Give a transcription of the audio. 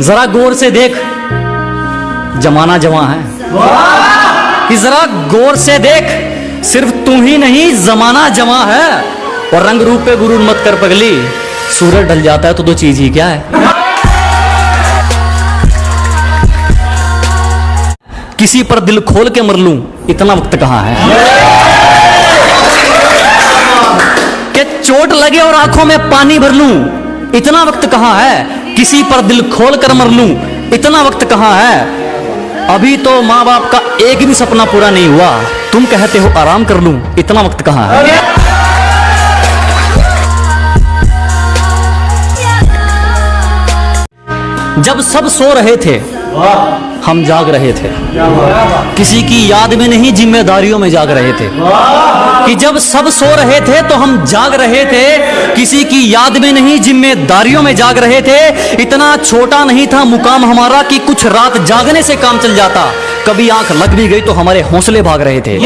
जरा गौर से देख। जमाना जमा है। कि जरा गौर से देख, सिर्फ़ तू ही नहीं, जमाना जमा है। और रंग रूप पे गुरु मत कर पगली, सूरज ढल जाता है तो दो चीज़ ही क्या है? किसी पर दिल खोल के मर लू, इतना वक्त कहाँ है? कि चोट लगे और आँखों में पानी भर लू, इतना वक्त कहाँ है? किसी पर दिल खोल कर मर लूँ, इतना वक्त कहाँ है? अभी तो माँ बाप का एक भी सपना पूरा नहीं हुआ। तुम कहते हो आराम कर लूँ, इतना वक्त कहाँ है? जब सब सो रहे थे हम जाग रहे थे। किसी की याद में नहीं, जिम्मेदारियों में जाग रहे थे। कि जब सब सो रहे थे तो हम जाग रहे थे। किसी की याद में नहीं, जिम्मेदारियों में जाग रहे थे। इतना छोटा नहीं था मुकाम हमारा कि कुछ रात जागने से काम चल जाता। कभी आँख लग भी गई तो हमारे हौसले भाग रहे थे।